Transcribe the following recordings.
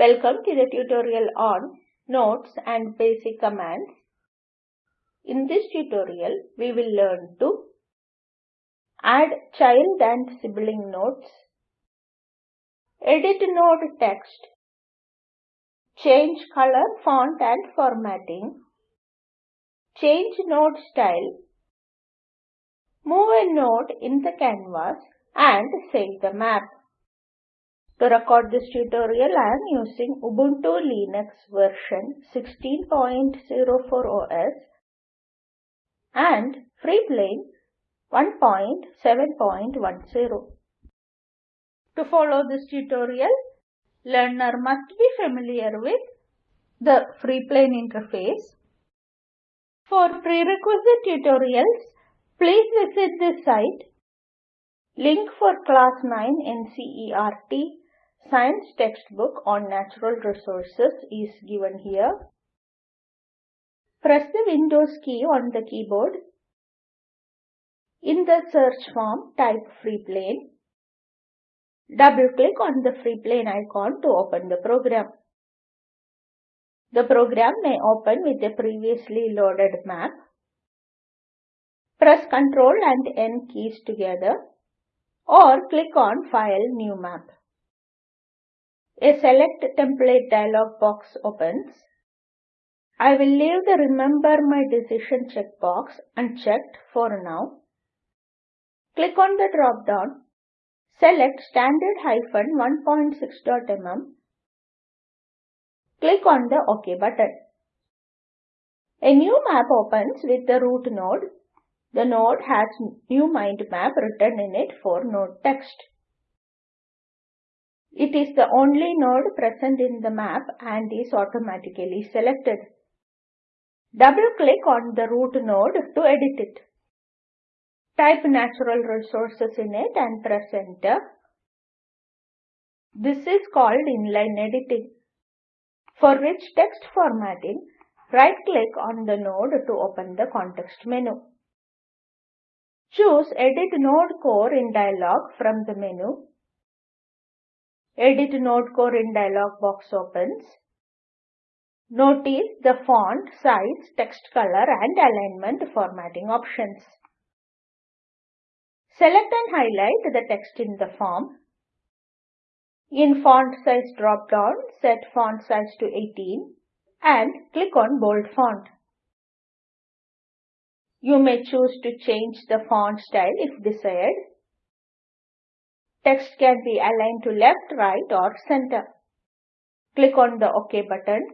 Welcome to the tutorial on Nodes and Basic Commands. In this tutorial, we will learn to add child and sibling nodes, edit node text, change color, font and formatting, change node style, move a node in the canvas and save the map. To record this tutorial, I am using Ubuntu Linux version 16.04 OS and Freeplane 1.7.10. To follow this tutorial, learner must be familiar with the Freeplane interface. For prerequisite tutorials, please visit this site. Link for class 9 NCERT Science textbook on natural resources is given here. Press the Windows key on the keyboard. In the search form, type Freeplane. Double-click on the Freeplane icon to open the program. The program may open with a previously loaded map. Press Ctrl and N keys together or click on File New Map. A Select Template dialog box opens. I will leave the Remember My Decision checkbox unchecked for now. Click on the drop-down. Select Standard-1.6.mm. Click on the OK button. A new map opens with the root node. The node has new mind map written in it for node text. It is the only node present in the map and is automatically selected. Double-click on the root node to edit it. Type natural resources in it and press enter. This is called inline editing. For rich text formatting, right-click on the node to open the context menu. Choose Edit Node Core in dialog from the menu Edit Node Core in dialog box opens. Notice the font, size, text color and alignment formatting options. Select and highlight the text in the form. In font size drop down, set font size to 18 and click on bold font. You may choose to change the font style if desired. Text can be aligned to left, right or center. Click on the OK button.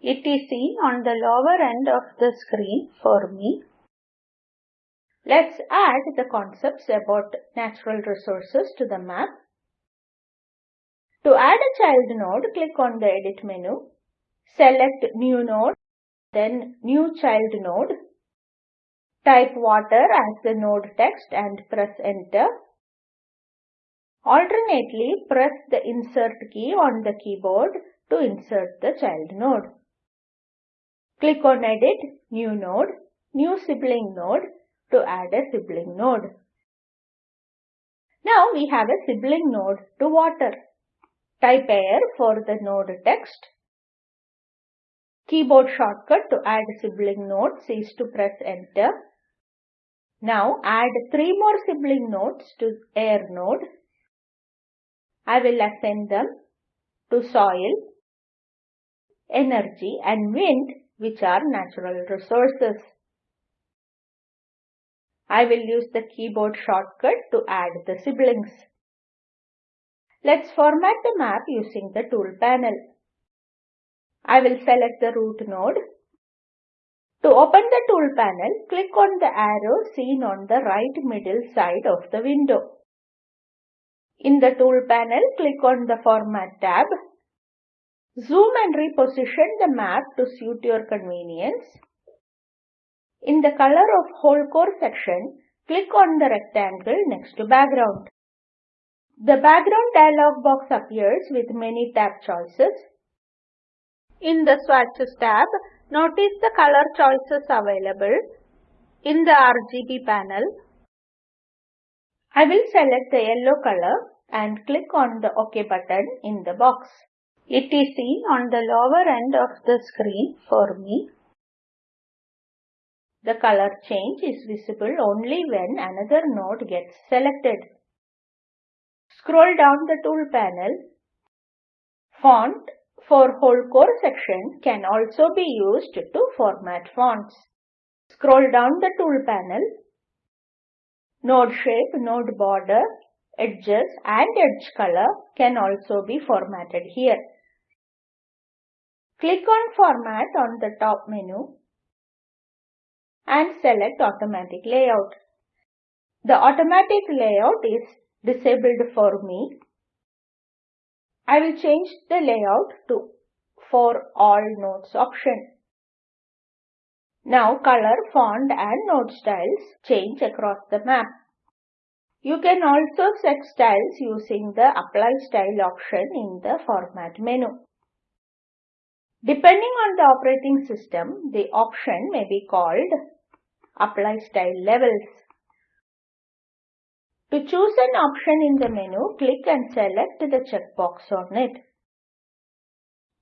It is seen on the lower end of the screen for me. Let's add the concepts about natural resources to the map. To add a child node, click on the Edit menu. Select New Node, then New Child Node. Type water as the node text and press Enter. Alternately, press the Insert key on the keyboard to insert the child node. Click on Edit, New Node, New Sibling Node to add a sibling node. Now we have a sibling node to water. Type air for the node text. Keyboard shortcut to add sibling nodes is to press enter. Now add three more sibling nodes to air node I will assign them to soil, energy and wind which are natural resources. I will use the keyboard shortcut to add the siblings. Let's format the map using the tool panel. I will select the root node. To open the tool panel, click on the arrow seen on the right middle side of the window. In the tool panel, click on the Format tab. Zoom and reposition the map to suit your convenience. In the Color of Whole Core section, click on the rectangle next to Background. The Background dialog box appears with many tab choices. In the Swatches tab, notice the color choices available. In the RGB panel, I will select the yellow color and click on the OK button in the box. It is seen on the lower end of the screen for me. The color change is visible only when another node gets selected. Scroll down the tool panel. Font for whole core section can also be used to format fonts. Scroll down the tool panel. Node shape, node border, edges and edge color can also be formatted here. Click on Format on the top menu and select Automatic Layout. The automatic layout is disabled for me. I will change the layout to For All Nodes option. Now color, font and node styles change across the map. You can also set styles using the Apply Style option in the Format menu. Depending on the operating system, the option may be called Apply Style Levels. To choose an option in the menu, click and select the checkbox on it.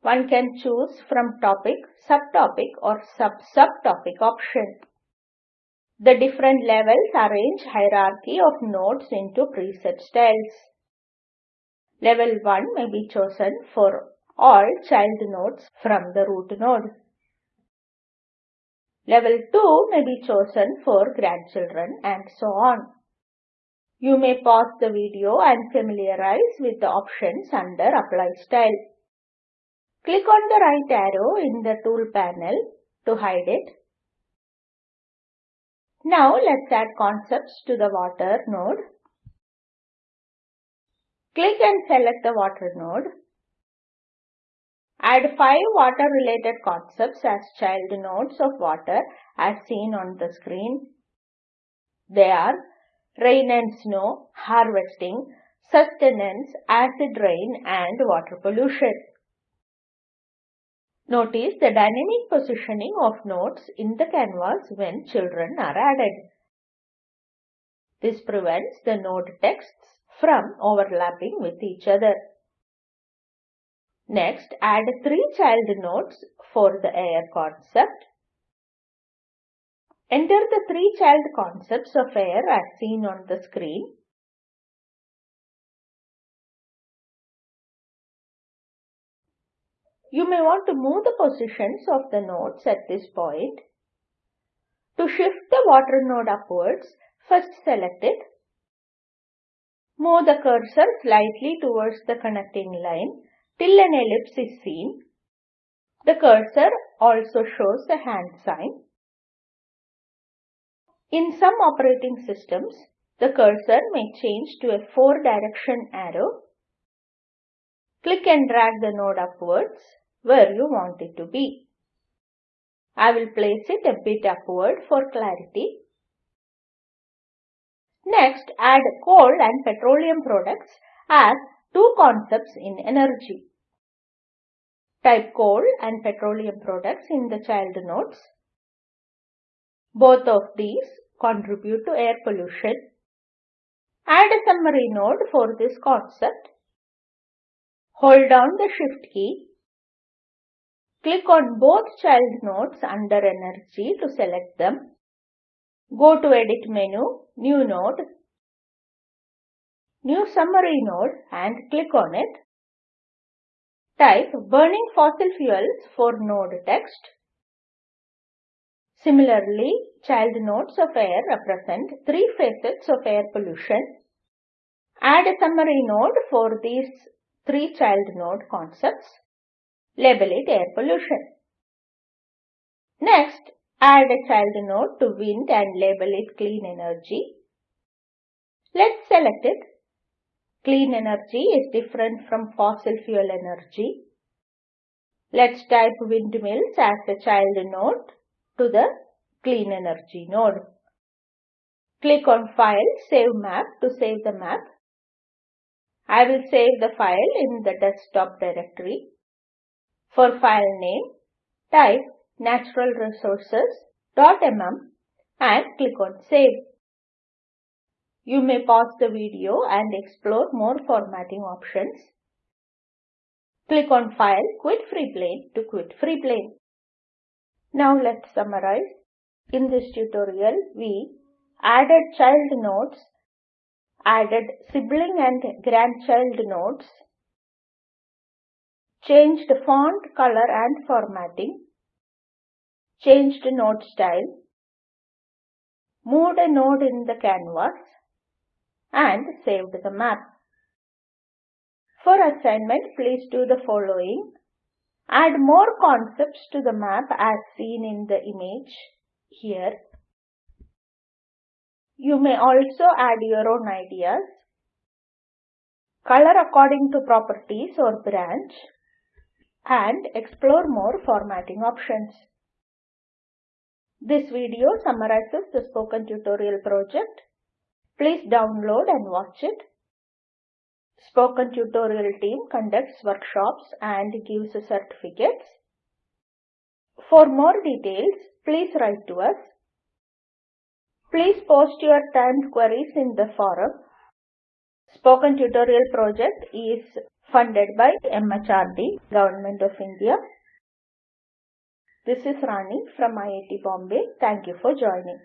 One can choose from topic, subtopic or sub-subtopic option. The different levels arrange hierarchy of nodes into preset styles. Level 1 may be chosen for all child nodes from the root node. Level 2 may be chosen for grandchildren and so on. You may pause the video and familiarize with the options under Apply Style. Click on the right arrow in the tool panel to hide it. Now let's add concepts to the water node. Click and select the water node. Add five water related concepts as child nodes of water as seen on the screen. They are rain and snow, harvesting, sustenance, acid rain and water pollution. Notice the dynamic positioning of nodes in the canvas when children are added. This prevents the node texts from overlapping with each other. Next, add three child nodes for the air concept. Enter the three child concepts of air as seen on the screen. You may want to move the positions of the nodes at this point. To shift the water node upwards, first select it. Move the cursor slightly towards the connecting line till an ellipse is seen. The cursor also shows a hand sign. In some operating systems, the cursor may change to a four direction arrow. Click and drag the node upwards where you want it to be. I will place it a bit upward for clarity. Next, add coal and petroleum products as two concepts in energy. Type coal and petroleum products in the child nodes. Both of these contribute to air pollution. Add a summary node for this concept. Hold down the shift key Click on both child nodes under Energy to select them. Go to Edit menu, New node, New Summary node and click on it. Type Burning fossil fuels for node text. Similarly, child nodes of air represent three facets of air pollution. Add a summary node for these three child node concepts. Label it air pollution. Next, add a child node to wind and label it clean energy. Let's select it. Clean energy is different from fossil fuel energy. Let's type windmills as a child node to the clean energy node. Click on File, Save Map to save the map. I will save the file in the desktop directory. For file name, type naturalresources.mm and click on Save. You may pause the video and explore more formatting options. Click on File, Quit Freeplane to quit Freeplane. Now let's summarize. In this tutorial, we added child nodes, added sibling and grandchild nodes, changed font color and formatting, changed node style, moved a node in the canvas, and saved the map. For assignment, please do the following. Add more concepts to the map as seen in the image here. You may also add your own ideas. Color according to properties or branch and explore more formatting options. This video summarizes the spoken tutorial project. Please download and watch it. Spoken tutorial team conducts workshops and gives certificates. For more details, please write to us. Please post your timed queries in the forum. Spoken Tutorial project is funded by MHRD, Government of India. This is Rani from IIT Bombay. Thank you for joining.